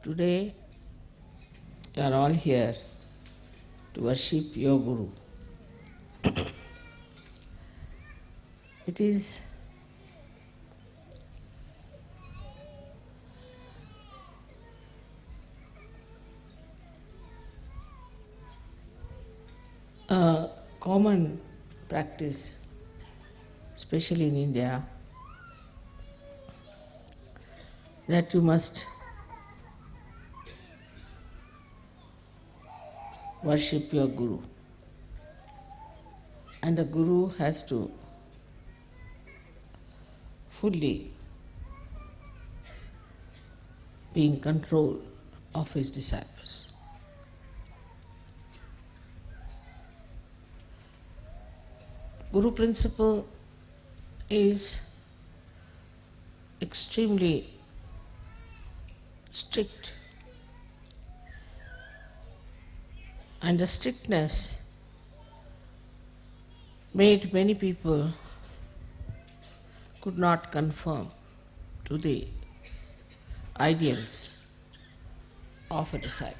Today, you are all here to worship your Guru. it is a common practice, especially in India, that you must worship your Guru. And the Guru has to fully be in control of his disciples. Guru principle is extremely strict and the strictness made many people could not conform to the ideals of a disciple.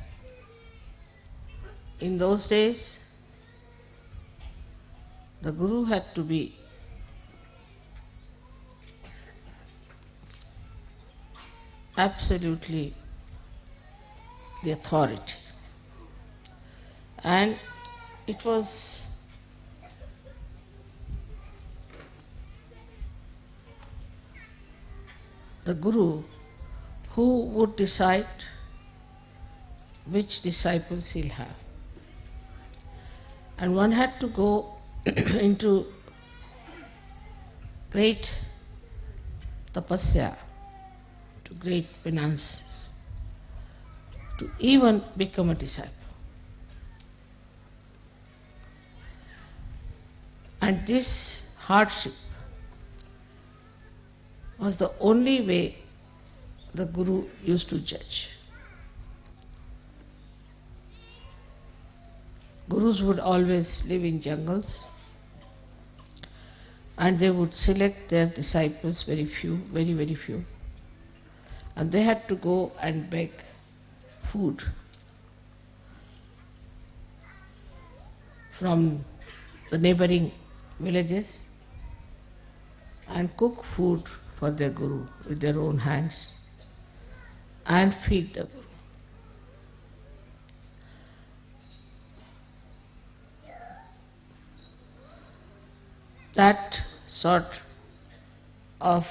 In those days, the Guru had to be absolutely the authority. And it was the Guru who would decide which disciples he'll have. And one had to go into great tapasya, to great penances, to even become a disciple. And this hardship was the only way the Guru used to judge. Gurus would always live in jungles and they would select their disciples, very few, very, very few. And they had to go and beg food from the neighboring villages and cook food for their Guru with their own hands and feed the Guru. That sort of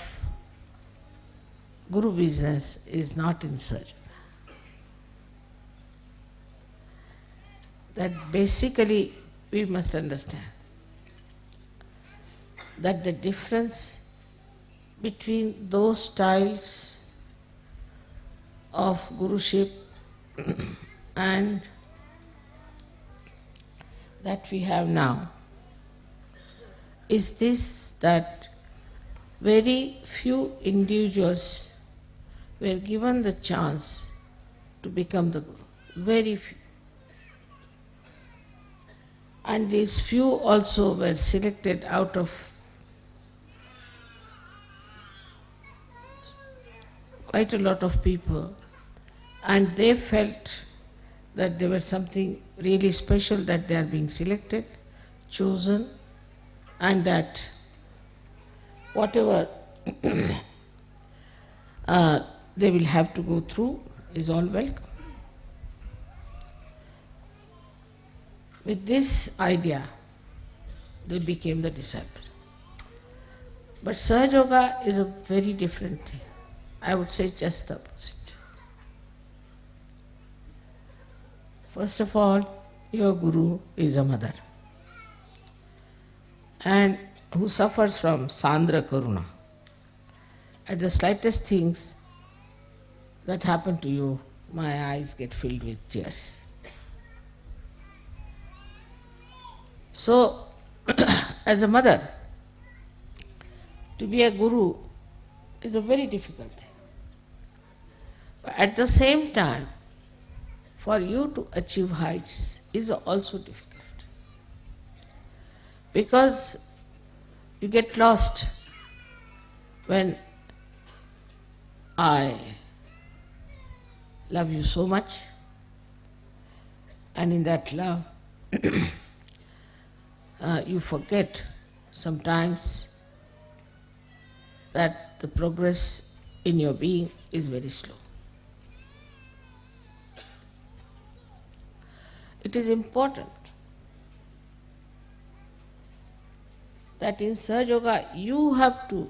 Guru business is not in search. That basically we must understand that the difference between those styles of Guruship and that we have now is this that very few individuals were given the chance to become the Guru. Very few. And these few also were selected out of quite a lot of people and they felt that there was something really special that they are being selected, chosen and that whatever uh, they will have to go through is all welcome. With this idea, they became the disciples. But Sahaja Yoga is a very different thing. I would say just the opposite. First of all, your Guru is a mother and who suffers from Sandra Karuna. At the slightest things that happen to you, my eyes get filled with tears. So, as a mother, to be a guru is a very difficult thing. At the same time, for you to achieve heights is also difficult. Because you get lost when I love you so much, and in that love, uh, you forget sometimes that the progress in your being is very slow. It is important that in Sahaja Yoga you have to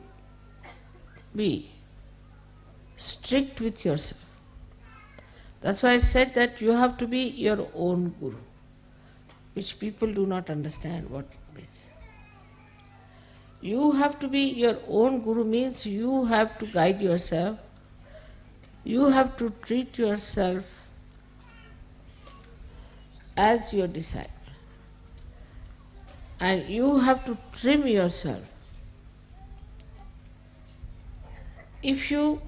be strict with yourself. That's why I said that you have to be your own guru, which people do not understand what it means. You have to be your own guru means you have to guide yourself, you have to treat yourself as your disciple. And you have to trim yourself. If you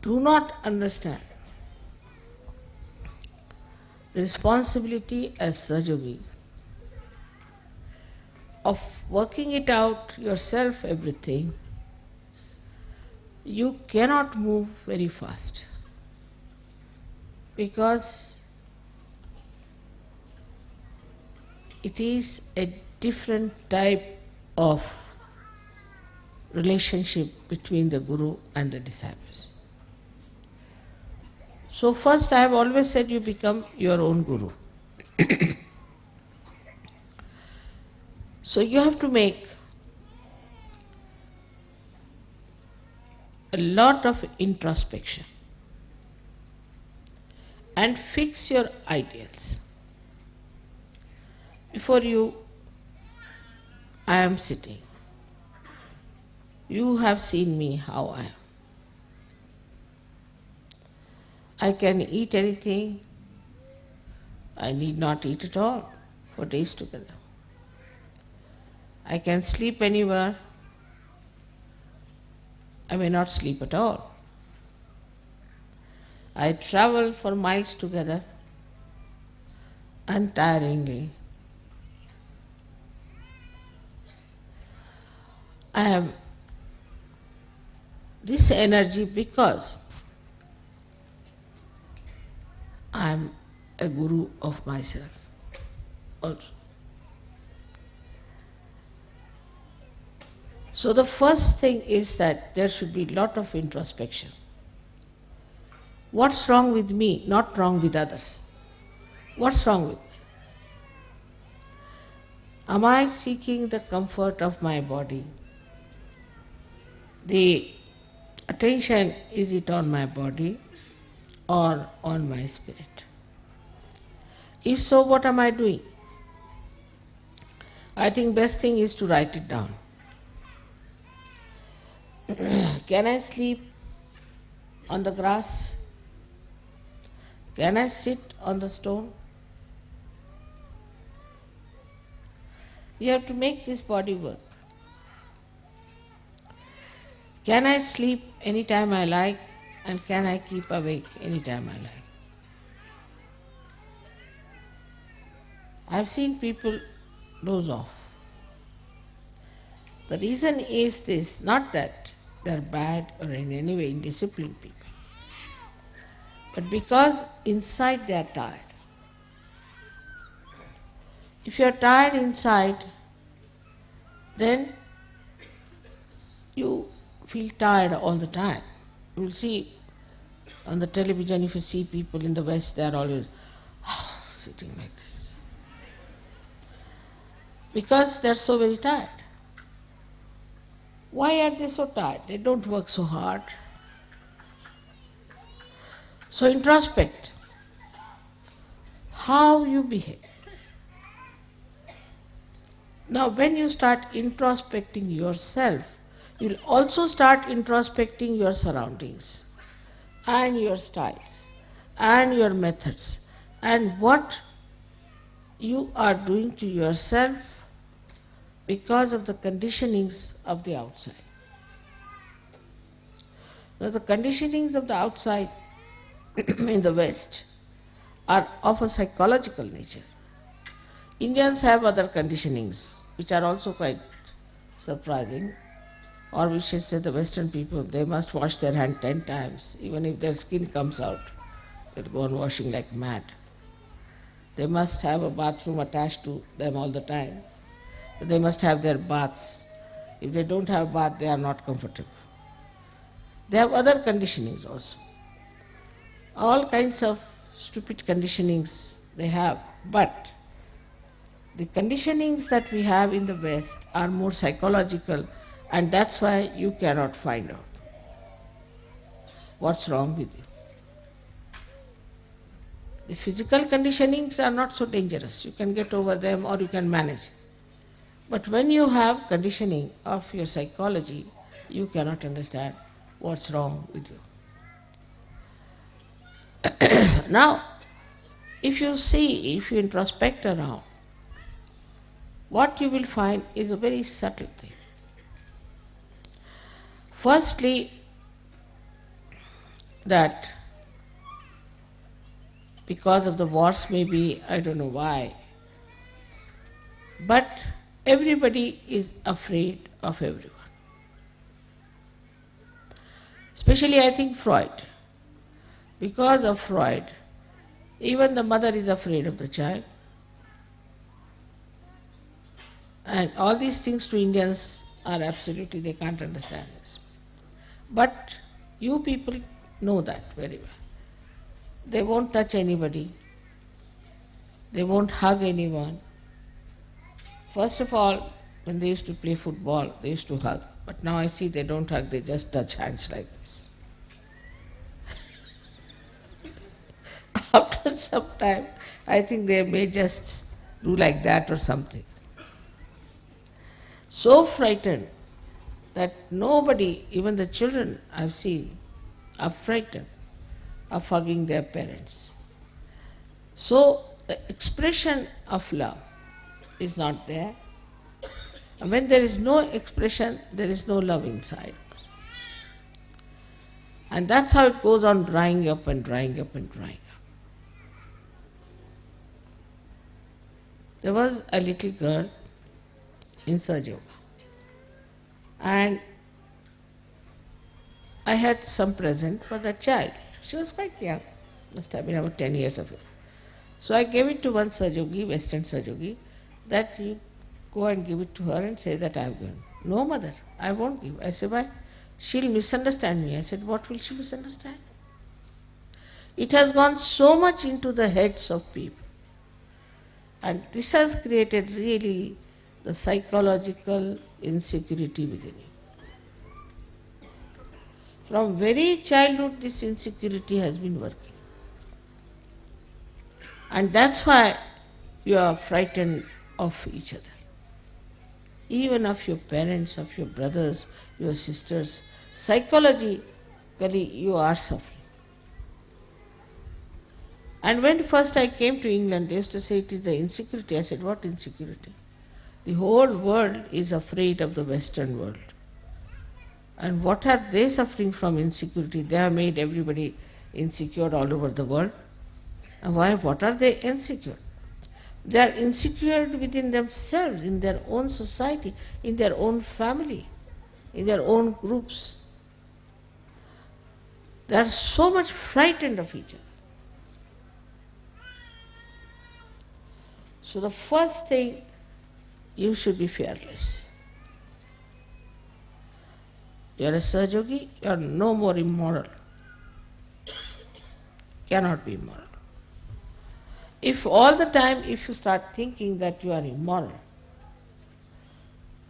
do not understand the responsibility as Sahaja Yogi of working it out yourself everything, you cannot move very fast because it is a different type of relationship between the Guru and the disciples. So first I have always said you become your own Guru. so you have to make a lot of introspection and fix your ideals. Before you, I am sitting. You have seen me how I am. I can eat anything, I need not eat at all for days together. I can sleep anywhere, I may not sleep at all. I travel for miles together untiringly. I have this energy because I am a guru of myself also. So the first thing is that there should be lot of introspection. What's wrong with me, not wrong with others? What's wrong with me? Am I seeking the comfort of my body? The attention, is it on my body or on my spirit? If so, what am I doing? I think best thing is to write it down. Can I sleep on the grass? Can I sit on the stone? You have to make this body work. Can I sleep anytime I like and can I keep awake anytime I like? I've seen people doze off. The reason is this, not that they're bad or in any way indisciplined people but because inside they are tired. If you are tired inside, then you feel tired all the time. You will see on the television, if you see people in the West, they are always ah, sitting like this. Because they are so very tired. Why are they so tired? They don't work so hard. So introspect how you behave. Now when you start introspecting yourself, you'll also start introspecting your surroundings and your styles and your methods and what you are doing to yourself because of the conditionings of the outside. Now the conditionings of the outside in the West are of a psychological nature. Indians have other conditionings which are also quite surprising. or we should say the Western people, they must wash their hand ten times, even if their skin comes out. They'll go on washing like mad. They must have a bathroom attached to them all the time. They must have their baths. If they don't have bath, they are not comfortable. They have other conditionings also. All kinds of stupid conditionings they have, but the conditionings that we have in the West are more psychological and that's why you cannot find out what's wrong with you. The physical conditionings are not so dangerous. You can get over them or you can manage. But when you have conditioning of your psychology, you cannot understand what's wrong with you. now, if you see, if you introspect around, what you will find is a very subtle thing. Firstly, that because of the wars, maybe, I don't know why, but everybody is afraid of everyone. Especially, I think, Freud. Because of Freud, even the mother is afraid of the child. And all these things to Indians are absolutely, they can't understand this. But you people know that very well. They won't touch anybody. They won't hug anyone. First of all, when they used to play football, they used to hug. But now I see they don't hug, they just touch hands like this. After some time, I think they may just do like that or something. So frightened that nobody, even the children I've seen, are frightened of hugging their parents. So the expression of love is not there. And when there is no expression, there is no love inside. And that's how it goes on drying up and drying up and drying up. There was a little girl in Sahaja Yoga. And I had some present for that child. She was quite young, must have been about 10 years of age. So I gave it to one Sahaja Yogi, Western Sahaja Yogi, that you go and give it to her and say that I have given. No, mother, I won't give. I said, why? She'll misunderstand me. I said, what will she misunderstand? It has gone so much into the heads of people. And this has created really the psychological insecurity within you. From very childhood, this insecurity has been working. And that's why you are frightened of each other. Even of your parents, of your brothers, your sisters. Psychologically, you are suffering. And when first I came to England, they used to say it is the insecurity. I said, what insecurity? The whole world is afraid of the Western world. And what are they suffering from insecurity? They have made everybody insecure all over the world. And why? What are they insecure? They are insecure within themselves, in their own society, in their own family, in their own groups. They are so much frightened of each other. So the first thing you should be fearless. You are a Sahaja you are no more immoral. Cannot be immoral. If all the time if you start thinking that you are immoral,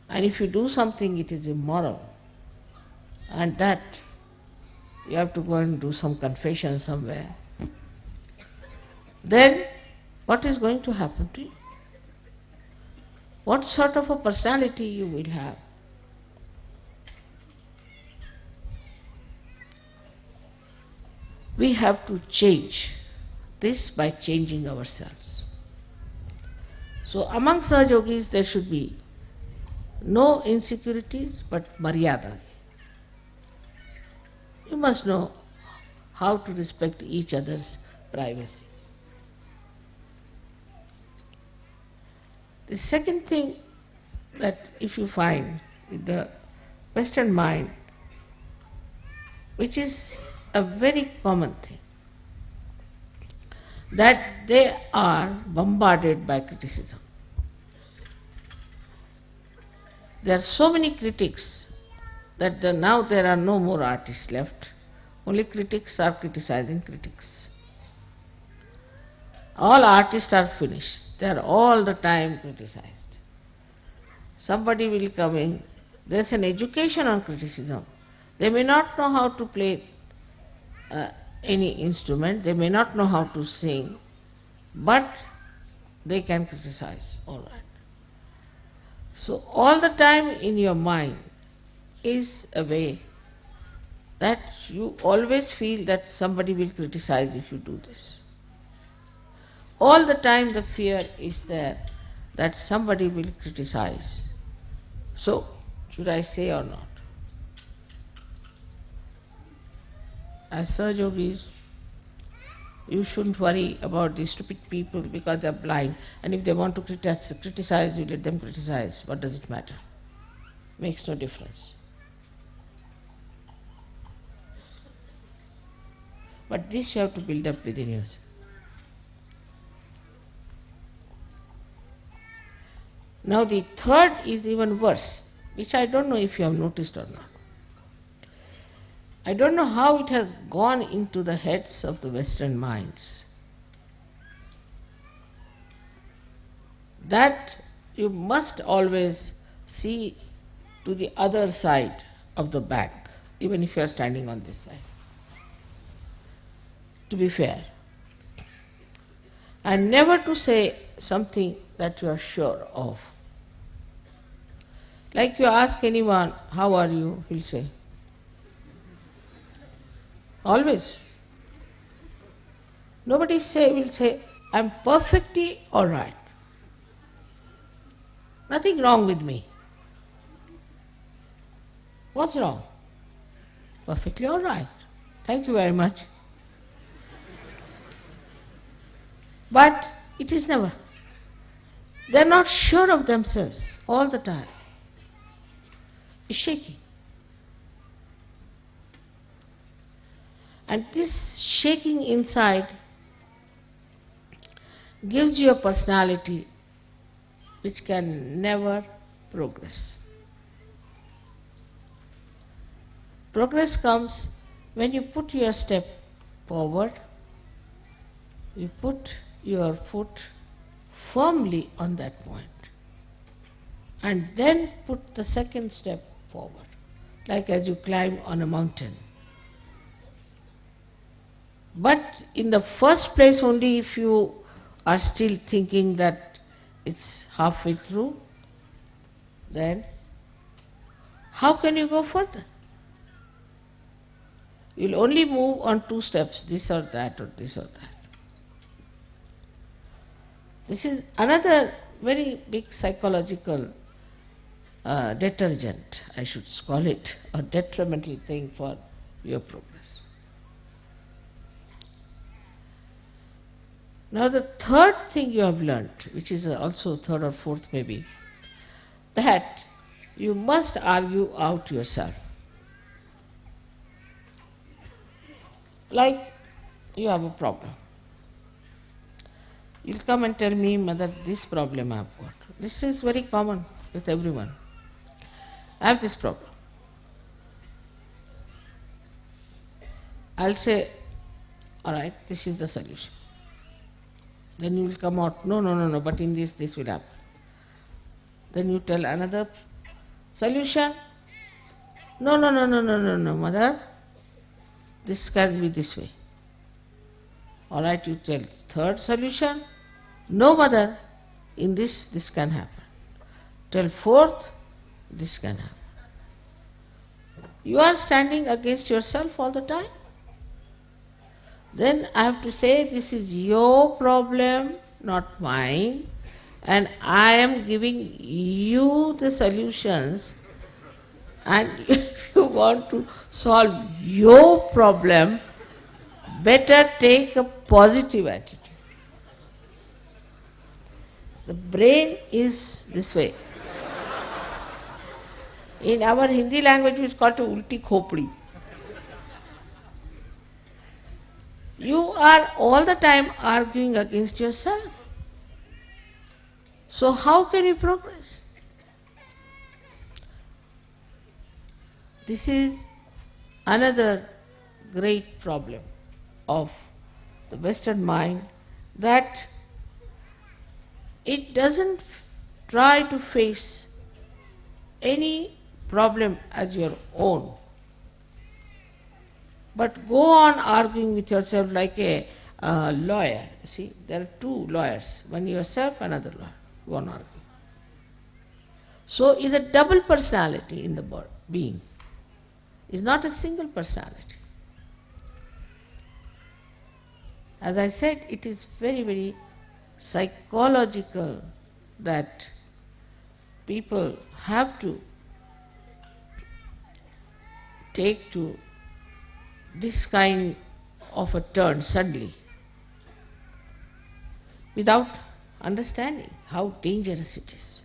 and if you do something it is immoral, and that you have to go and do some confession somewhere, then what is going to happen to you? what sort of a personality you will have. We have to change this by changing ourselves. So among Sahaja Yogis there should be no insecurities but maryadas. You must know how to respect each other's privacy. The second thing that if you find in the Western mind, which is a very common thing, that they are bombarded by criticism. There are so many critics that the, now there are no more artists left. Only critics are criticizing critics. All artists are finished. They are all the time criticized. Somebody will come in, there's an education on criticism. They may not know how to play uh, any instrument, they may not know how to sing, but they can criticize, all right. So all the time in your mind is a way that you always feel that somebody will criticize if you do this. All the time the fear is there that somebody will criticize. So, should I say or not? As Sahaj Yogis, you shouldn't worry about these stupid people because they're blind and if they want to criticize you let them criticize. What does it matter? Makes no difference. But this you have to build up within yourself. Now the third is even worse, which I don't know if you have noticed or not. I don't know how it has gone into the heads of the Western minds. That you must always see to the other side of the bank, even if you are standing on this side. To be fair. And never to say something that you are sure of. Like you ask anyone, how are you? He'll say, Always. Nobody say will say, I'm perfectly all right. Nothing wrong with me. What's wrong? Perfectly all right. Thank you very much. But it is never. They're not sure of themselves all the time. It's shaking. And this shaking inside gives you a personality which can never progress. Progress comes when you put your step forward, you put your foot firmly on that point, and then put the second step forward, like as you climb on a mountain. But in the first place, only if you are still thinking that it's halfway through, then how can you go further? You'll only move on two steps, this or that, or this or that. This is another very big psychological uh, detergent, I should call it, or detrimental thing for your progress. Now the third thing you have learnt, which is also third or fourth maybe, that you must argue out yourself. Like you have a problem. You'll come and tell me, Mother, this problem I have got. This is very common with everyone. I have this problem. I'll say, all right, this is the solution. Then you will come out, no, no, no, no, but in this, this will happen. Then you tell another solution. No, no, no, no, no, no, no, mother, this can be this way. All right, you tell third solution. No, mother, in this, this can happen. Tell fourth, this can happen. You are standing against yourself all the time. Then I have to say, this is your problem, not mine, and I am giving you the solutions. And if you want to solve your problem, better take a positive attitude. The brain is this way. In our Hindi language, it's called ulti khopri. You are all the time arguing against yourself. So, how can you progress? This is another great problem of the Western mind that it doesn't try to face any problem as your own, but go on arguing with yourself like a uh, lawyer. See, there are two lawyers, one yourself, another lawyer, go on arguing. So, is a double personality in the being, is not a single personality. As I said, it is very, very psychological that people have to take to this kind of a turn suddenly without understanding how dangerous it is.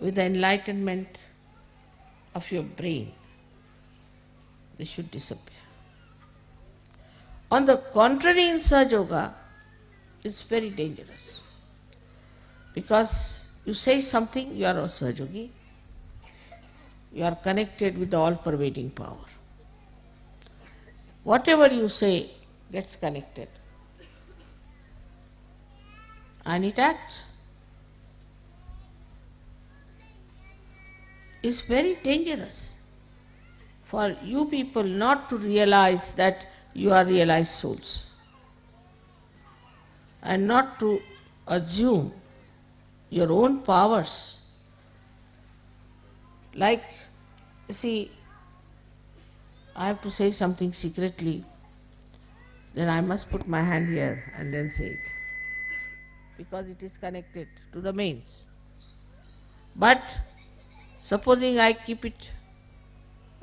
With the enlightenment of your brain, they should disappear. On the contrary, in Sahaja Yoga, it's very dangerous. Because you say something, you are a Sahaja Yogi, you are connected with the all pervading power. Whatever you say gets connected. And it acts. It's very dangerous for you people not to realize that you are realized souls and not to assume your own powers. Like, see, I have to say something secretly, then I must put my hand here and then say it because it is connected to the mains. But supposing I keep it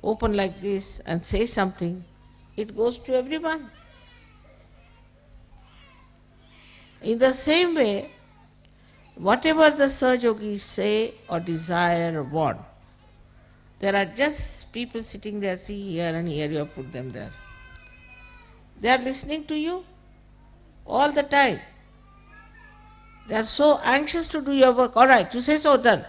open like this and say something, it goes to everyone. In the same way, whatever the Sahaja Yogis say or desire or want, there are just people sitting there, see here and here, you have put them there. They are listening to you all the time. They are so anxious to do your work. All right, you say so, done.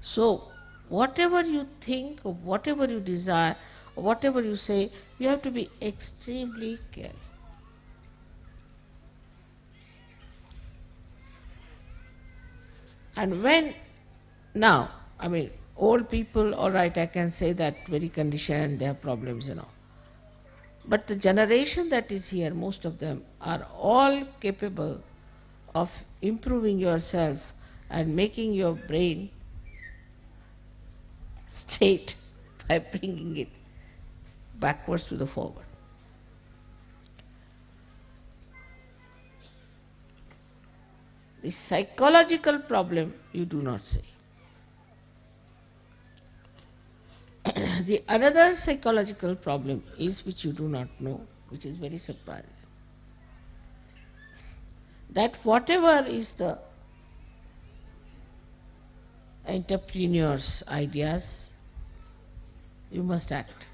So, whatever you think or whatever you desire or whatever you say, you have to be extremely careful. And when now, I mean, old people, all right, I can say that very conditioned, they have problems and all. But the generation that is here, most of them are all capable of improving yourself and making your brain straight by bringing it backwards to the forward. The psychological problem you do not say. the another psychological problem is which you do not know, which is very surprising. That whatever is the entrepreneur's ideas, you must act.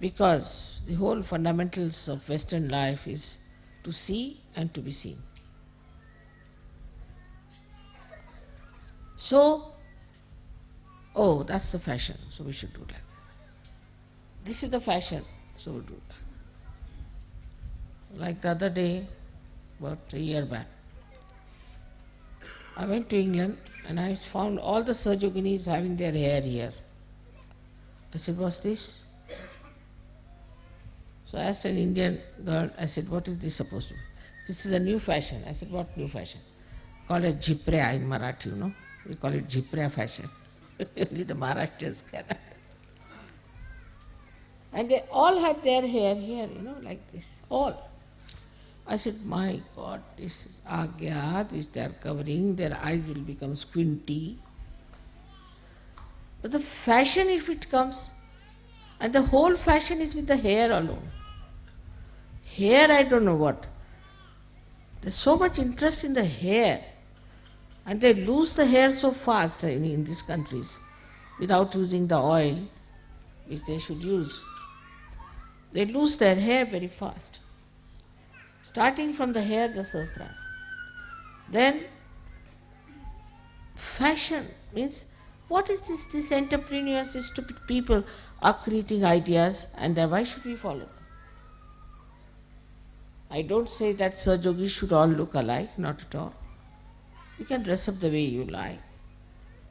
Because the whole fundamentals of Western life is to see and to be seen. So, oh, that's the fashion, so we should do that. This is the fashion, so we'll do that. Like the other day, about a year back, I went to England and I found all the Sahaja Yoginis having their hair here. I said, what's this? So I asked an Indian girl, I said, what is this supposed to be? This is a new fashion. I said, what new fashion? Call it Jhipriya in Marathi, you know. We call it Jhipriya fashion. Only the Maharashtrians can. and they all had their hair here, you know, like this. All. I said, my God, this is Agnya, which they are covering, their eyes will become squinty. But the fashion, if it comes, and the whole fashion is with the hair alone. Hair, I don't know what. There's so much interest in the hair. And they lose the hair so fast in, in these countries without using the oil which they should use. They lose their hair very fast. Starting from the hair, the sastra. Then fashion means what is this? These entrepreneurs, these stupid people are creating ideas and then why should we follow them? I don't say that Yogis should all look alike, not at all. You can dress up the way you like.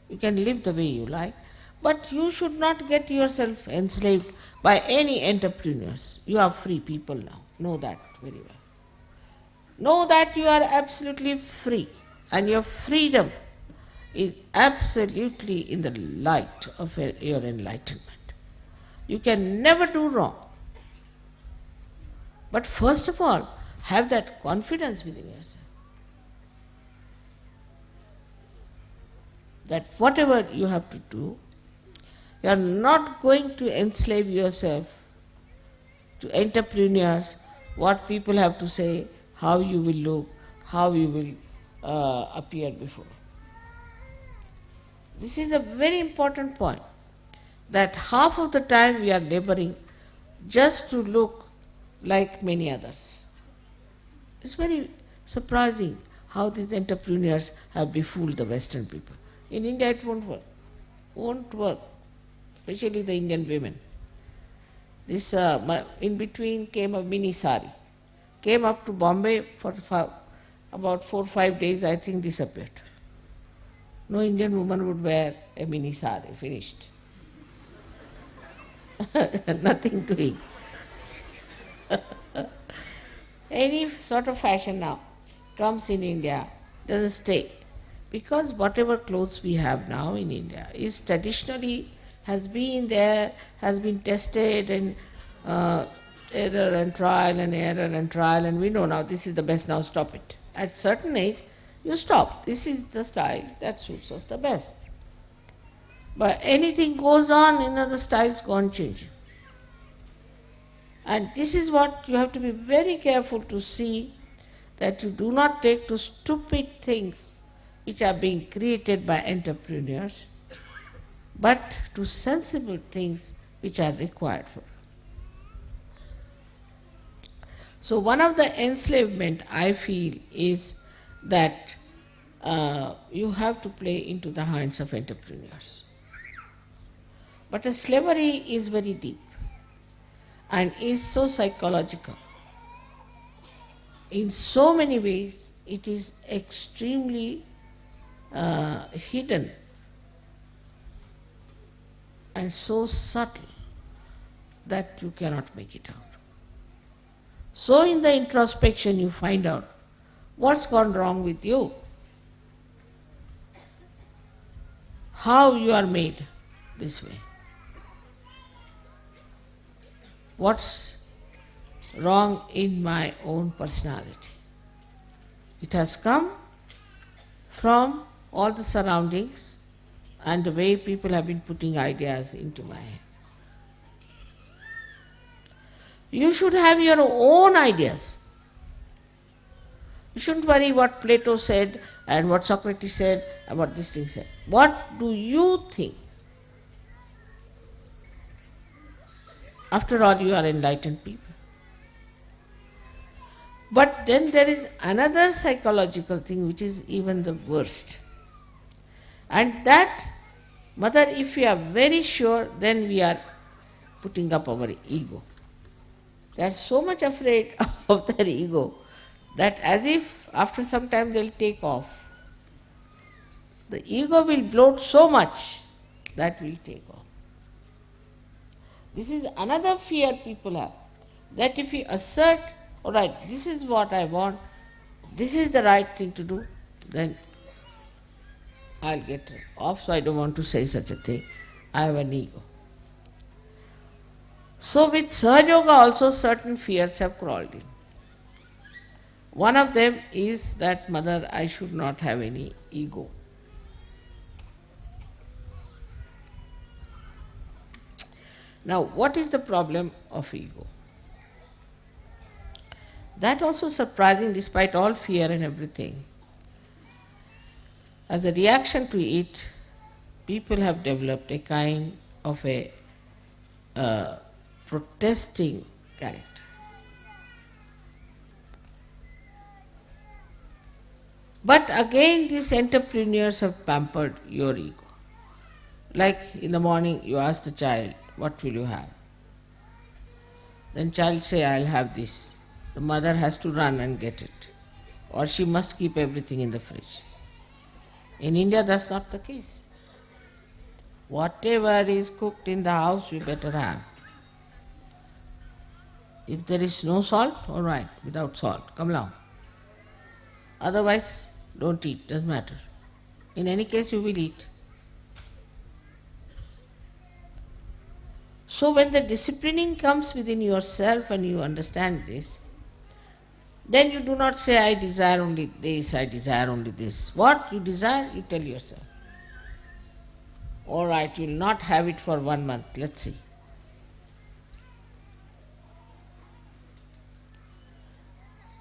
You can live the way you like. But you should not get yourself enslaved by any entrepreneurs. You are free people now. Know that very well. Know that you are absolutely free and your freedom is absolutely in the light of your enlightenment. You can never do wrong. But first of all, have that confidence within yourself. That whatever you have to do, you are not going to enslave yourself to entrepreneurs, what people have to say, how you will look, how you will uh, appear before. This is a very important point that half of the time we are laboring just to look like many others. It's very surprising how these entrepreneurs have befooled the Western people. In India it won't work. Won't work. Especially the Indian women. This uh, in between came a mini sari. Came up to Bombay for about four or five days, I think disappeared. No Indian woman would wear a mini sari, finished. Nothing doing. Any sort of fashion now comes in India, doesn't stay. Because whatever clothes we have now in India is traditionally has been there, has been tested and uh, error and trial and error and trial and we know now this is the best, now stop it. At certain age, you stop. This is the style that suits us the best. But anything goes on, in other styles go on changing. And this is what you have to be very careful to see that you do not take to stupid things which are being created by entrepreneurs, but to sensible things which are required for. So one of the enslavement I feel is that uh, you have to play into the hands of entrepreneurs. But slavery is very deep and is so psychological. In so many ways, it is extremely uh, hidden and so subtle that you cannot make it out. So in the introspection you find out What's gone wrong with you? How you are made this way? What's wrong in my own personality? It has come from all the surroundings and the way people have been putting ideas into my head. You should have your own ideas. You shouldn't worry what Plato said and what Socrates said and what this thing said. What do you think? After all, you are enlightened people. But then there is another psychological thing which is even the worst. And that, mother, if we are very sure, then we are putting up our ego. They are so much afraid of their ego that as if after some time they'll take off. The ego will bloat so much that will take off. This is another fear people have, that if you assert, all right, this is what I want, this is the right thing to do, then I'll get off, so I don't want to say such a thing. I have an ego. So with Sahaja Yoga also certain fears have crawled in. One of them is that, mother, I should not have any ego. Now, what is the problem of ego? That also surprising despite all fear and everything. As a reaction to it, people have developed a kind of a uh, protesting character. But again, these entrepreneurs have pampered your ego. Like in the morning, you ask the child, What will you have? Then child say, I'll have this. The mother has to run and get it. Or she must keep everything in the fridge. In India, that's not the case. Whatever is cooked in the house, you better have. If there is no salt, all right, without salt, come along. Otherwise, don't eat, doesn't matter. In any case, you will eat. So, when the disciplining comes within yourself and you understand this, then you do not say, I desire only this, I desire only this. What you desire, you tell yourself. All right, you will not have it for one month, let's see.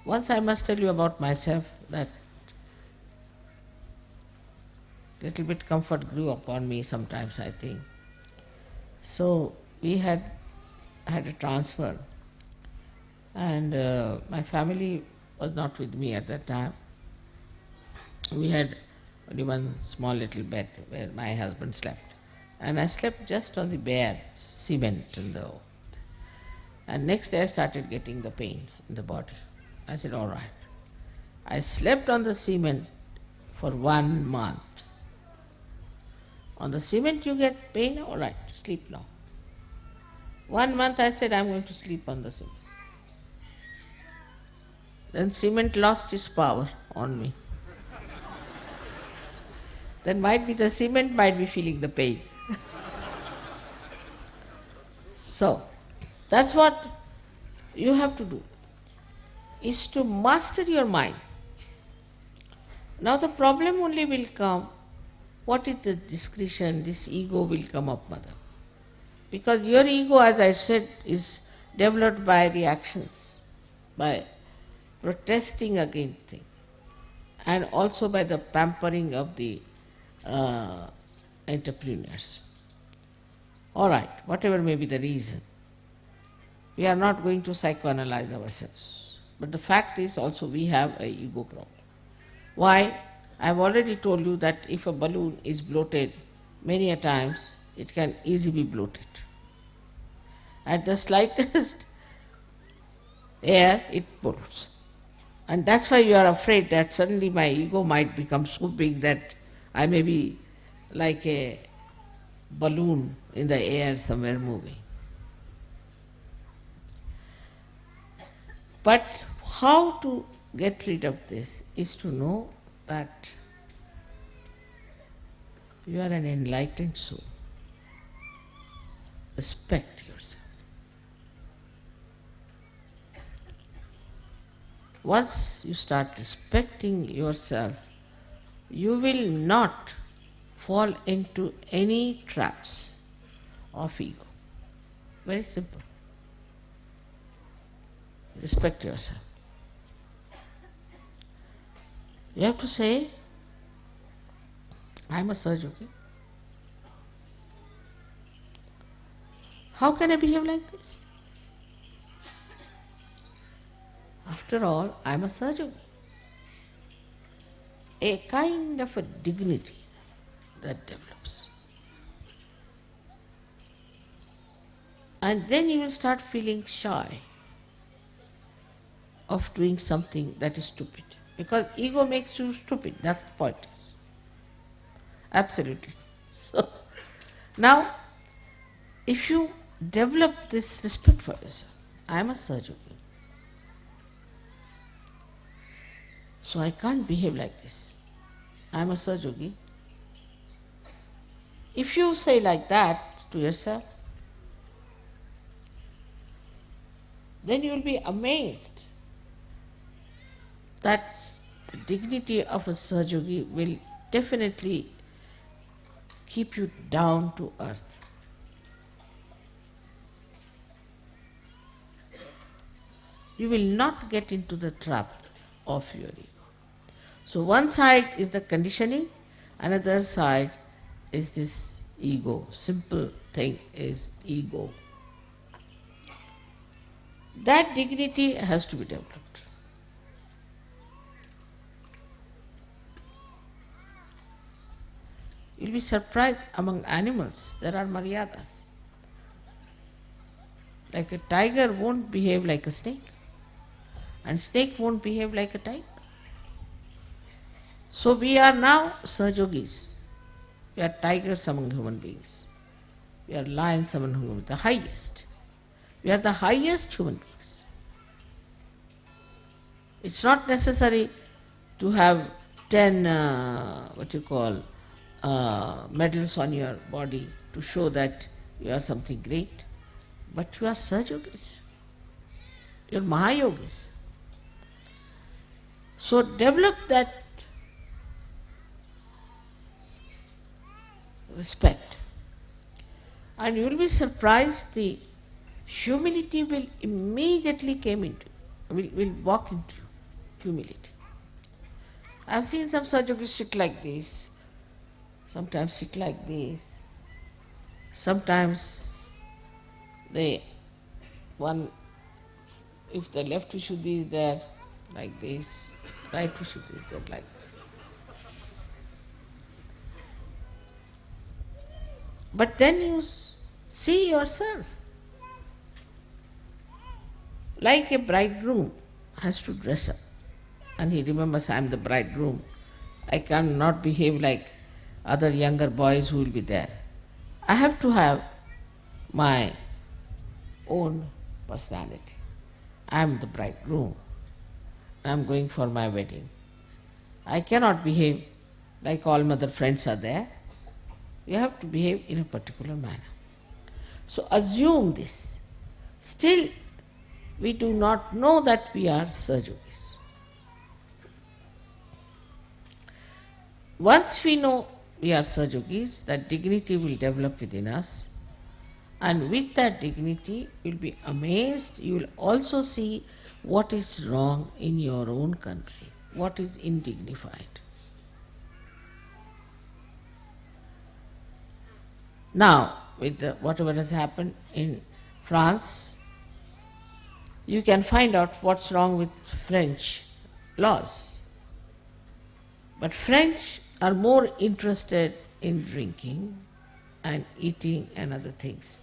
Once I must tell you about myself that little bit comfort grew upon me sometimes, I think. So we had had a transfer, and uh, my family was not with me at that time. We had only one small little bed where my husband slept, and I slept just on the bare cement in the. And next day I started getting the pain in the body. I said, all right. I slept on the cement for one month. On the cement you get pain, all right, sleep now. One month I said, I'm going to sleep on the cement. Then cement lost its power on me. then might be the cement might be feeling the pain. so, that's what you have to do, is to master your mind. Now the problem only will come what is the discretion? This ego will come up, mother. Because your ego, as I said, is developed by reactions, by protesting against things, and also by the pampering of the uh, entrepreneurs. All right, whatever may be the reason, we are not going to psychoanalyze ourselves. But the fact is also we have a ego problem. Why? I've already told you that if a balloon is bloated many a times, it can easily be bloated. At the slightest air, it bloats. And that's why you are afraid that suddenly my ego might become so big that I may be like a balloon in the air somewhere moving. But how to get rid of this is to know that you are an enlightened soul. Respect yourself. Once you start respecting yourself, you will not fall into any traps of ego. Very simple. Respect yourself. You have to say, I am a Sahajogi. How can I behave like this? After all, I am a surgeon. A kind of a dignity that develops. And then you will start feeling shy of doing something that is stupid. Because ego makes you stupid, that's the point. Absolutely. So, now, if you develop this respect for yourself, I am a Sahajogi. So I can't behave like this. I am a Sahajogi. If you say like that to yourself, then you will be amazed that the dignity of a Sahajogi will definitely keep you down to earth. You will not get into the trap of your ego. So one side is the conditioning, another side is this ego. Simple thing is ego. That dignity has to be developed. You'll be surprised among animals there are maryadas. Like a tiger won't behave like a snake, and snake won't behave like a tiger. So we are now Sahajogis. We are tigers among human beings. We are lions among human beings, the highest. We are the highest human beings. It's not necessary to have ten, uh, what you call, uh, medals on your body to show that you are something great. But you are Sahajogis. You are Mahayogis. So develop that respect. And you will be surprised the humility will immediately came into will, will walk into. Humility. I've seen some Sahajogis sit like this, sometimes sit like this, sometimes the one, if the left Vishuddhi is there, like this, right Vishuddhi is there, like this. But then you see yourself. Like a bridegroom has to dress up, and he remembers, I am the bridegroom. I cannot behave like other younger boys who will be there. I have to have my own personality. I am the bridegroom. I am going for my wedding. I cannot behave like all mother friends are there. You have to behave in a particular manner. So assume this. Still, we do not know that we are Sahajogis. Once we know we are Sahajogis, that dignity will develop within us and with that dignity, you'll be amazed. You will also see what is wrong in your own country, what is indignified. Now, with the, whatever has happened in France, you can find out what's wrong with French laws. But French are more interested in drinking and eating and other things.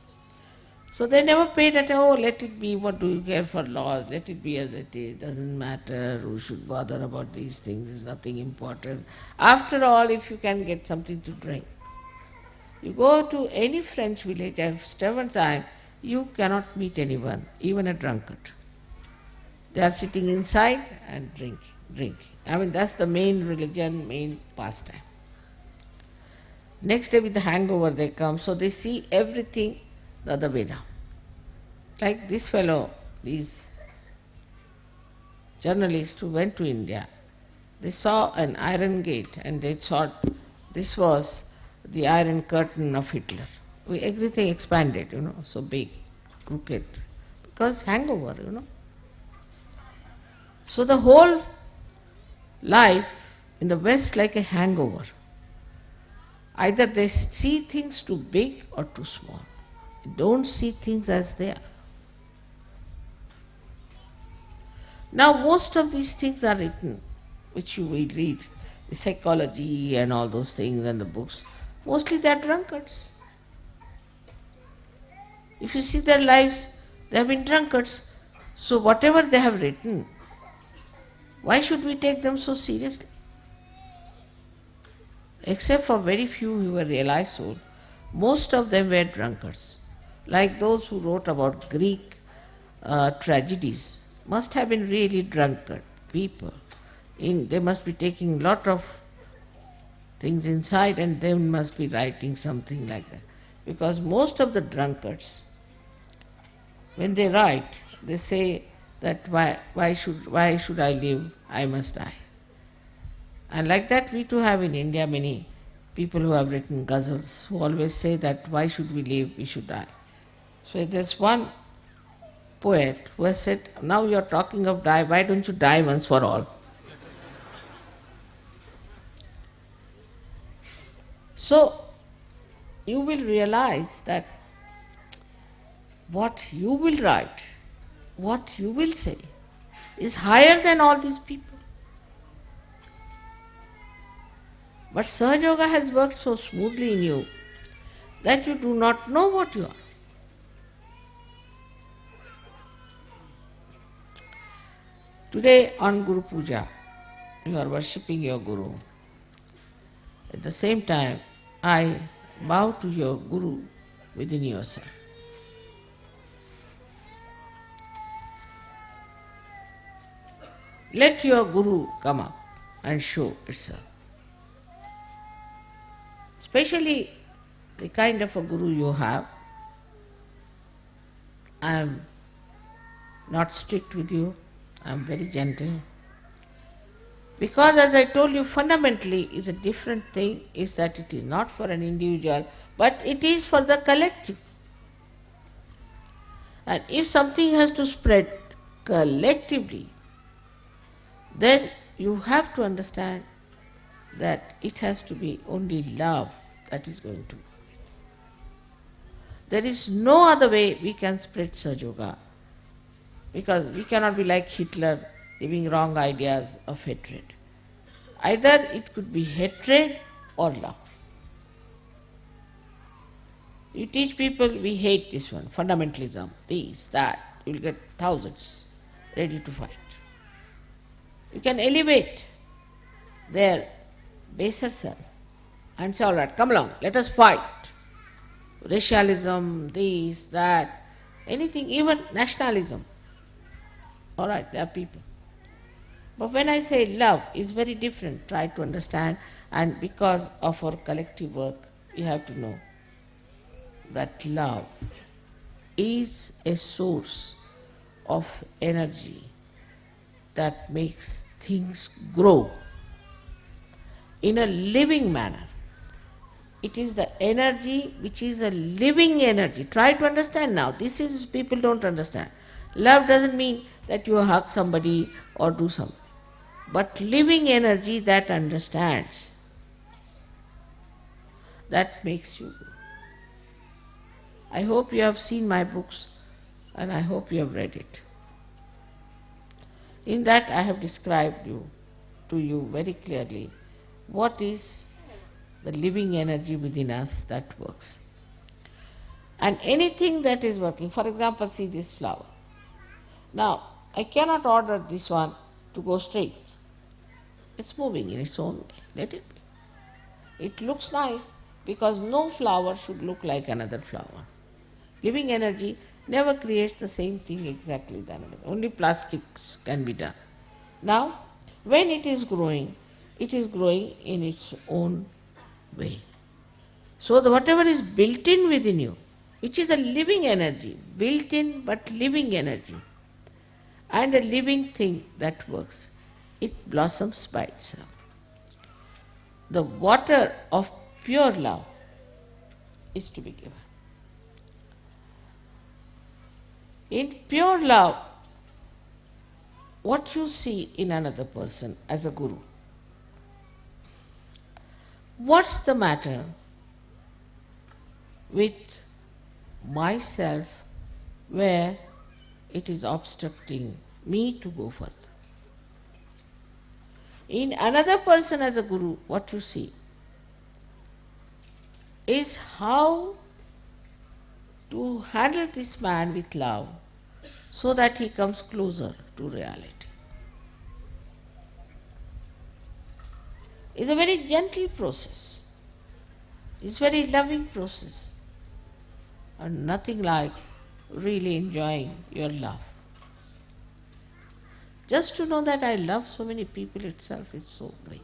So they never paid at all, let it be, what do you care for laws, let it be as it is, doesn't matter, who should bother about these things, it's nothing important. After all, if you can get something to drink. You go to any French village at seven time, you cannot meet anyone, even a drunkard. They are sitting inside and drinking, drinking. I mean, that's the main religion, main pastime. Next day with the hangover they come, so they see everything the other way down. Like this fellow, these journalists who went to India, they saw an iron gate and they thought this was the iron curtain of Hitler. We, everything expanded, you know, so big, crooked, because hangover, you know. So the whole life in the West like a hangover. Either they see things too big or too small. Don't see things as they are. Now most of these things are written, which you will read, the psychology and all those things and the books. Mostly they are drunkards. If you see their lives, they have been drunkards. So whatever they have written, why should we take them so seriously? Except for very few who were realized souls, most of them were drunkards. Like those who wrote about Greek uh, tragedies, must have been really drunkard people. In, they must be taking a lot of things inside and they must be writing something like that. Because most of the drunkards, when they write, they say that why, why, should, why should I live, I must die. And like that we too have in India many people who have written ghazals who always say that why should we live, we should die. So there's one poet who has said, Now you are talking of die, why don't you die once for all? So, you will realize that what you will write, what you will say, is higher than all these people. But Sahaja Yoga has worked so smoothly in you that you do not know what you are. Today on Guru Puja, you are worshipping your Guru. At the same time, I bow to your Guru within yourself. Let your Guru come up and show itself. Especially the kind of a Guru you have. I am not strict with you, I am very gentle. Because as I told you, fundamentally is a different thing, is that it is not for an individual, but it is for the collective. And if something has to spread collectively, then you have to understand that it has to be only love that is going to. There is no other way we can spread Sahaja Yoga because we cannot be like Hitler giving wrong ideas of hatred. Either it could be hatred or love. You teach people we hate this one, fundamentalism, this, that, you will get thousands ready to fight. You can elevate their baser self and say, all right, come along, let us fight. Racialism, this, that, anything, even nationalism. All right, there are people. But when I say love is very different, try to understand and because of our collective work, you have to know that love is a source of energy that makes things grow in a living manner. It is the energy which is a living energy. Try to understand now. This is people don't understand. Love doesn't mean that you hug somebody or do something but living energy that understands. That makes you. I hope you have seen my books and I hope you have read it. In that I have described you to you very clearly what is the living energy within us that works. And anything that is working, for example, see this flower. Now, I cannot order this one to go straight. It's moving in its own way. Let it be. It looks nice because no flower should look like another flower. Living energy never creates the same thing exactly than another. Only plastics can be done. Now, when it is growing, it is growing in its own way. So the whatever is built in within you, which is a living energy, built in but living energy, and a living thing that works, it blossoms by itself. The water of pure love is to be given. In pure love, what you see in another person as a guru, what's the matter with myself where it is obstructing me to go further? In another person as a guru, what you see is how to handle this man with love so that he comes closer to reality. It's a very gentle process. It's a very loving process. And nothing like really enjoying your love. Just to know that I love so many people itself is so great.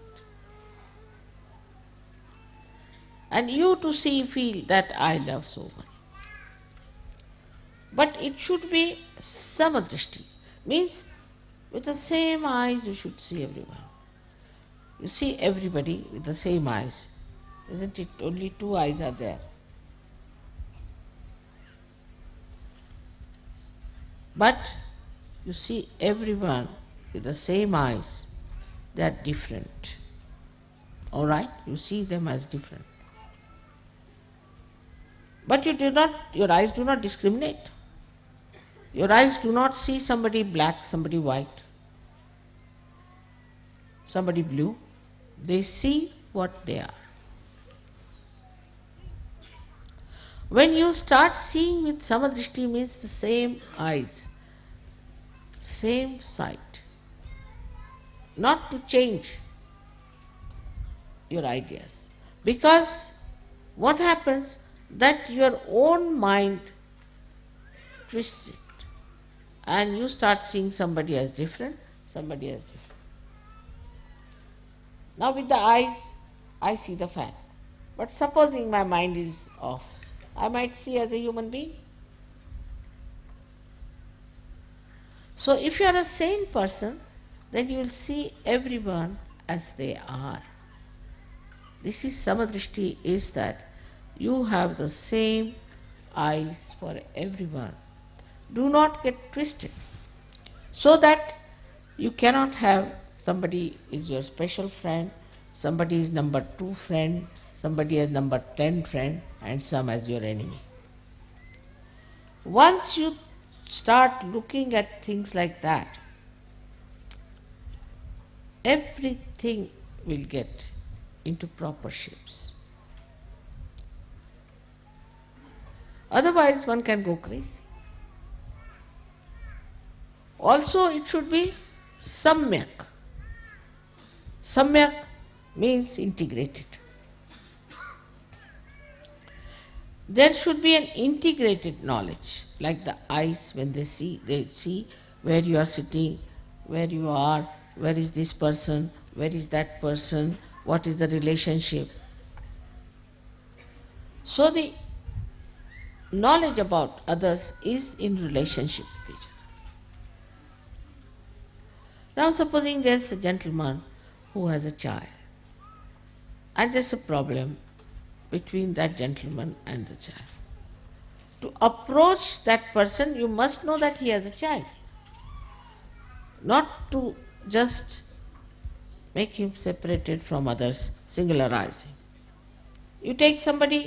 And you to see, feel that I love so much. But it should be samadrishti, means with the same eyes you should see everyone. You see everybody with the same eyes. Isn't it? Only two eyes are there. But you see everyone with the same eyes, they are different. Alright? You see them as different. But you do not, your eyes do not discriminate. Your eyes do not see somebody black, somebody white, somebody blue. They see what they are. When you start seeing with samadrishti means the same eyes, same sight, not to change your ideas. Because what happens that your own mind twists it and you start seeing somebody as different, somebody as different. Now with the eyes, I see the fan. But supposing my mind is off, I might see as a human being. So if you are a sane person, then you will see everyone as they are. This is samadrishti is that you have the same eyes for everyone. Do not get twisted. So that you cannot have somebody is your special friend, somebody is number two friend, somebody as number ten friend, and some as your enemy. Once you start looking at things like that, everything will get into proper shapes. Otherwise, one can go crazy. Also, it should be samyak. Samyak means integrated. There should be an integrated knowledge, like the eyes when they see, they see where you are sitting, where you are, where is this person, where is that person, what is the relationship. So the knowledge about others is in relationship with each other. Now supposing there's a gentleman who has a child and there's a problem between that gentleman and the child. To approach that person, you must know that he has a child. Not to just make him separated from others, singularizing. You take somebody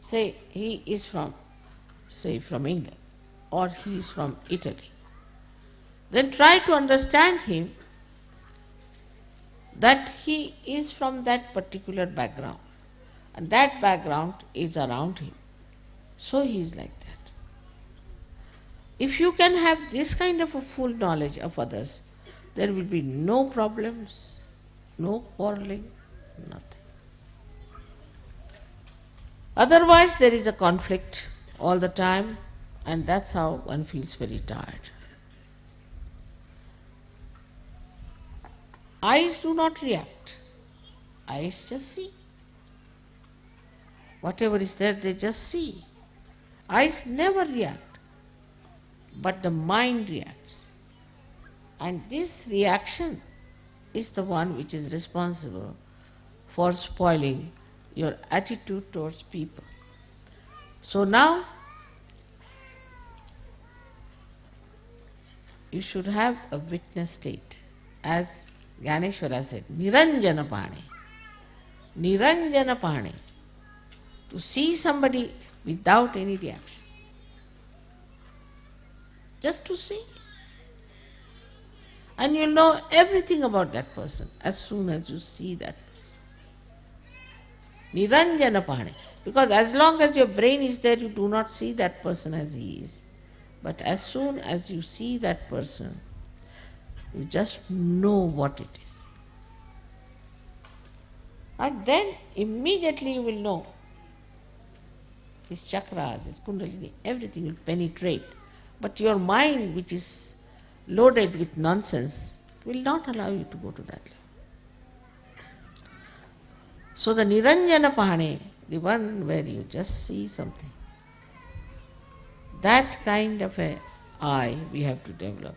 say he is from, say, from England or he is from Italy, then try to understand him that he is from that particular background and that background is around him. So he is like that. If you can have this kind of a full knowledge of others, there will be no problems, no quarreling, nothing. Otherwise, there is a conflict all the time, and that's how one feels very tired. Eyes do not react, eyes just see. Whatever is there, they just see. Eyes never react, but the mind reacts. And this reaction is the one which is responsible for spoiling your attitude towards people. So now you should have a witness state. As Gyaneshwara said, Niranjana Pani. Niranjana Pani. To see somebody without any reaction. Just to see. And you'll know everything about that person as soon as you see that person. Niranjana Pane. Because as long as your brain is there, you do not see that person as he is. But as soon as you see that person, you just know what it is. And then immediately you will know his chakras, his kundalini, everything will penetrate. But your mind, which is loaded with nonsense, will not allow you to go to that level. So the Niranjana Pahane, the one where you just see something, that kind of a eye we have to develop.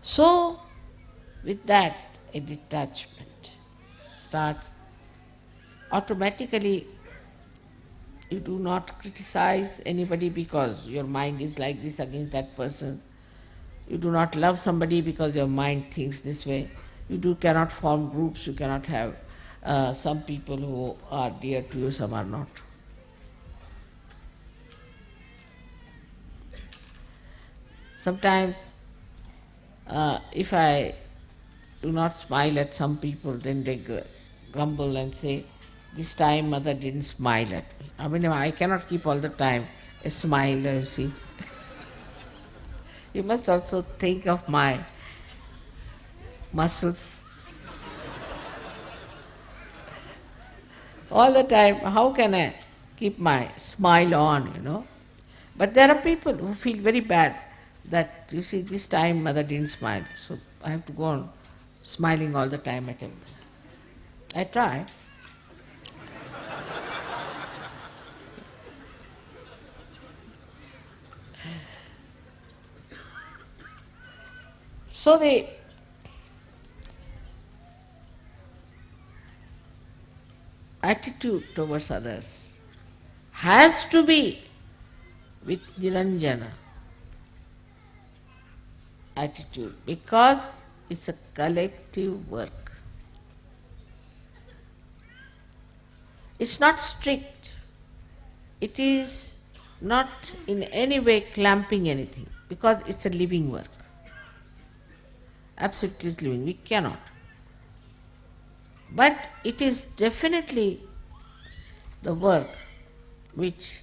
So with that a detachment starts automatically You do not criticize anybody because your mind is like this against that person. You do not love somebody because your mind thinks this way. You do cannot form groups, you cannot have uh, some people who are dear to you, some are not. Sometimes, uh, if I do not smile at some people, then they grumble and say, This time mother didn't smile at me. I mean, I cannot keep all the time a smile, you see. you must also think of my muscles. all the time, how can I keep my smile on, you know? But there are people who feel very bad that, you see, this time mother didn't smile, so I have to go on smiling all the time at him. I try. So the attitude towards others has to be with Niranjana attitude because it's a collective work. It's not strict. It is not in any way clamping anything because it's a living work. Absolutely living. We cannot. But it is definitely the work which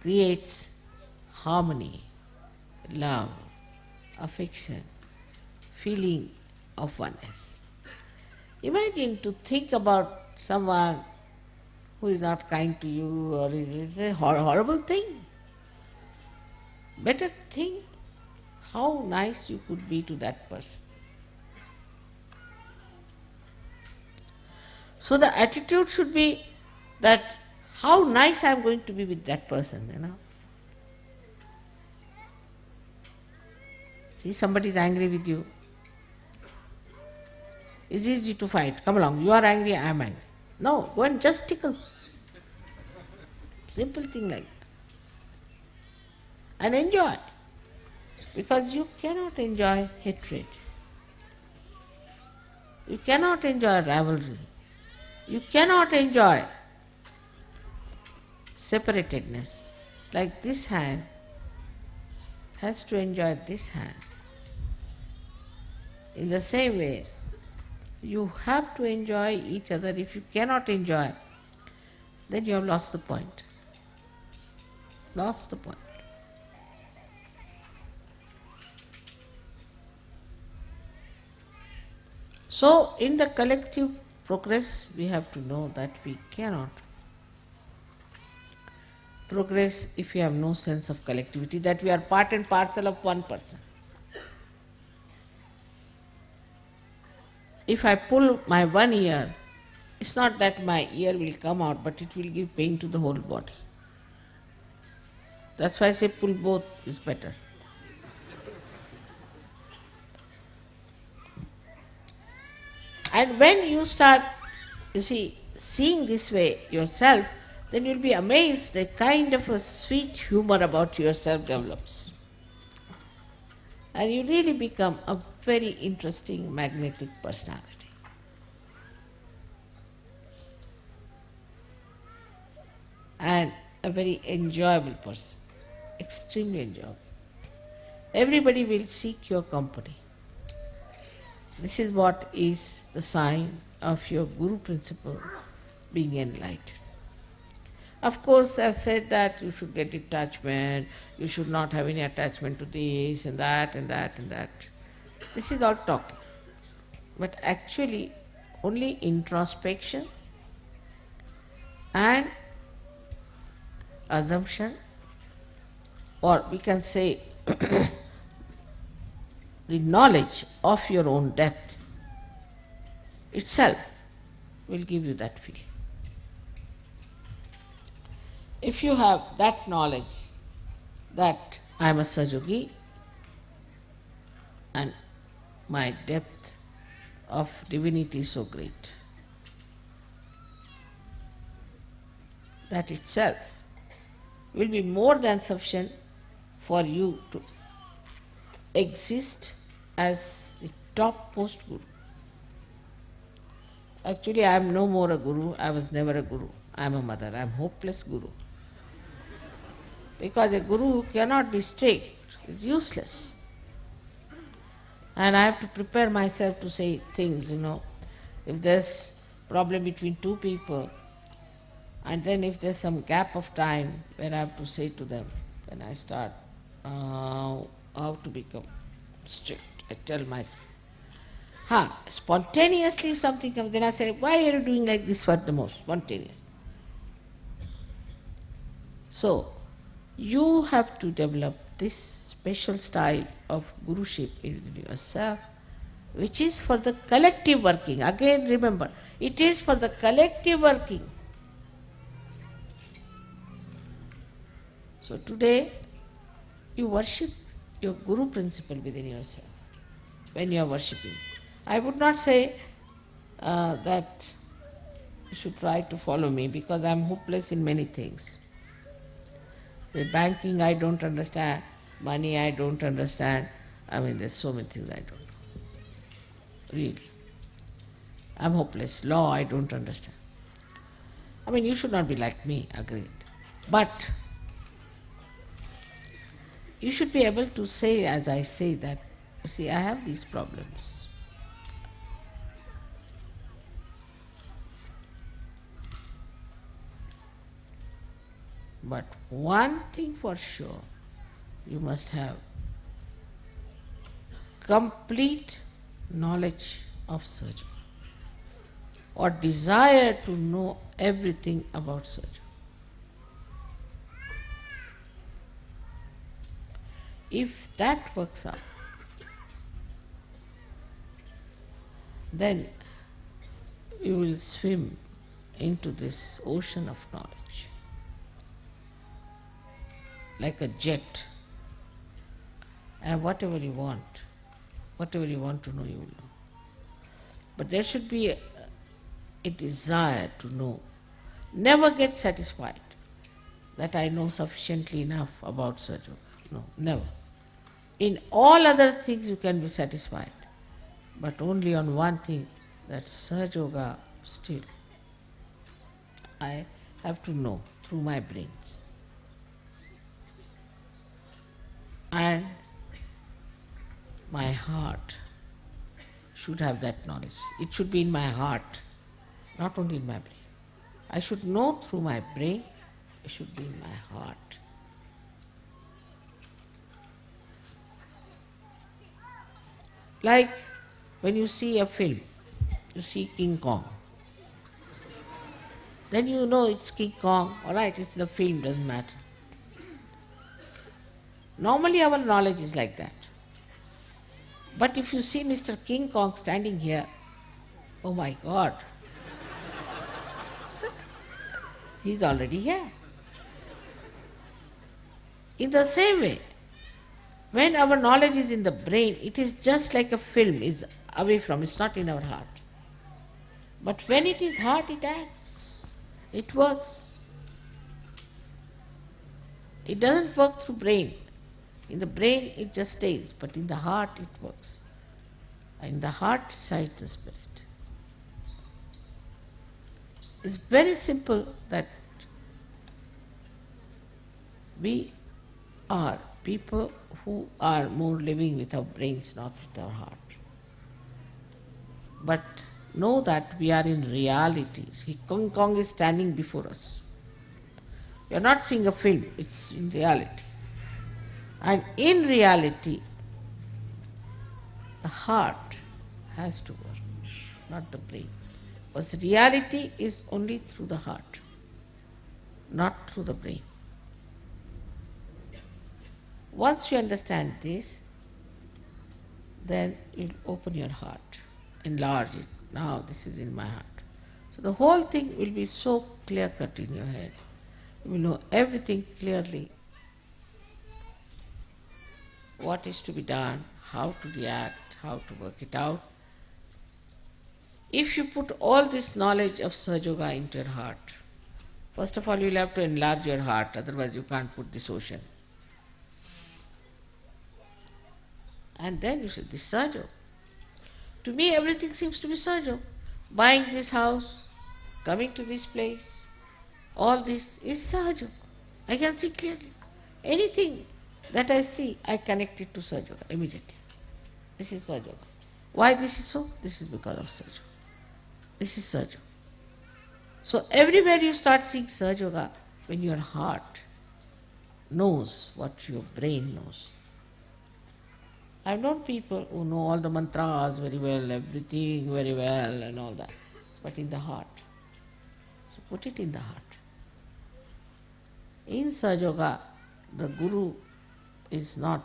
creates harmony, love, affection, feeling of oneness. Imagine to think about someone who is not kind to you or is, a horrible thing. Better think how nice you could be to that person. So the attitude should be that how nice I am going to be with that person, you know. See, somebody is angry with you. It's easy to fight. Come along, you are angry, I am angry. No, go and just tickle. Simple thing like. And enjoy. Because you cannot enjoy hatred. You cannot enjoy rivalry. You cannot enjoy separatedness. Like this hand has to enjoy this hand. In the same way, you have to enjoy each other. If you cannot enjoy, then you have lost the point. Lost the point. So, in the collective progress, we have to know that we cannot progress if we have no sense of collectivity, that we are part and parcel of one person. If I pull my one ear, it's not that my ear will come out, but it will give pain to the whole body. That's why I say pull both is better. And when you start, you see, seeing this way yourself, then you'll be amazed a kind of a sweet humor about yourself develops. And you really become a very interesting magnetic personality. And a very enjoyable person, extremely enjoyable. Everybody will seek your company. This is what is the sign of your Guru principle being enlightened. Of course, they have said that you should get detachment, you should not have any attachment to this and that and that and that. This is all talk. But actually, only introspection and assumption, or we can say the knowledge of your own depth itself will give you that feeling. If you have that knowledge that I am a Sajogi and my depth of divinity is so great, that itself will be more than sufficient for you to exist as the topmost guru. Actually, I am no more a guru, I was never a guru. I am a mother, I am hopeless guru. Because a guru cannot be strict, is useless. And I have to prepare myself to say things, you know. If there's problem between two people, and then if there's some gap of time where I have to say to them, when I start uh, how to become strict, I tell myself. Huh, spontaneously if something comes, then I say, why are you doing like this for the most? Spontaneous. So, you have to develop this special style of guruship in yourself, which is for the collective working. Again, remember, it is for the collective working. So today, you worship your guru principle within yourself when you are worshipping. I would not say uh, that you should try to follow me because I am hopeless in many things. Say banking I don't understand, money I don't understand. I mean there's so many things I don't know. Really. I'm hopeless. Law I don't understand. I mean you should not be like me, agreed. But you should be able to say, as I say, that, see, I have these problems. But one thing for sure, you must have complete knowledge of surgery or desire to know everything about surgery. If that works out, then you will swim into this ocean of knowledge like a jet. And whatever you want, whatever you want to know, you will know. But there should be a, a desire to know. Never get satisfied that I know sufficiently enough about Sajo. No, never. In all other things you can be satisfied, but only on one thing, that Sahaja Yoga still I have to know through my brains. And my heart should have that knowledge. It should be in my heart, not only in my brain. I should know through my brain, it should be in my heart. Like when you see a film, you see King Kong. Then you know it's King Kong, alright, it's the film, doesn't matter. Normally our knowledge is like that. But if you see Mr. King Kong standing here, oh my God, he's already here. In the same way, when our knowledge is in the brain, it is just like a film is away from, it's not in our heart. But when it is heart, it acts, it works. It doesn't work through brain. In the brain it just stays, but in the heart it works. In the heart resides the spirit. It's very simple that we are people who are more living with our brains, not with our heart. But know that we are in reality. See, King Kong is standing before us. We are not seeing a film, it's in reality. And in reality, the heart has to work, not the brain. Because reality is only through the heart, not through the brain. Once you understand this, then you open your heart, enlarge it. Now this is in my heart. So the whole thing will be so clear cut in your head. You will know everything clearly. What is to be done, how to react, how to work it out. If you put all this knowledge of Sahaja into your heart, First of all, you will have to enlarge your heart, otherwise, you can't put this ocean. And then you say, This Sahaja. To me, everything seems to be Sahaja. Buying this house, coming to this place, all this is Sahaja. I can see clearly. Anything that I see, I connect it to Sahaja immediately. This is Sahaja. Why this is so? This is because of Sahaja. This is Sahaja. So everywhere you start seeing Sahaja when your heart knows what your brain knows. I've known people who know all the mantras very well, everything very well and all that, but in the heart. So put it in the heart. In Sahaja the Guru is not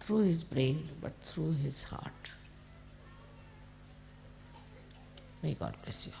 through his brain but through his heart. May God bless you.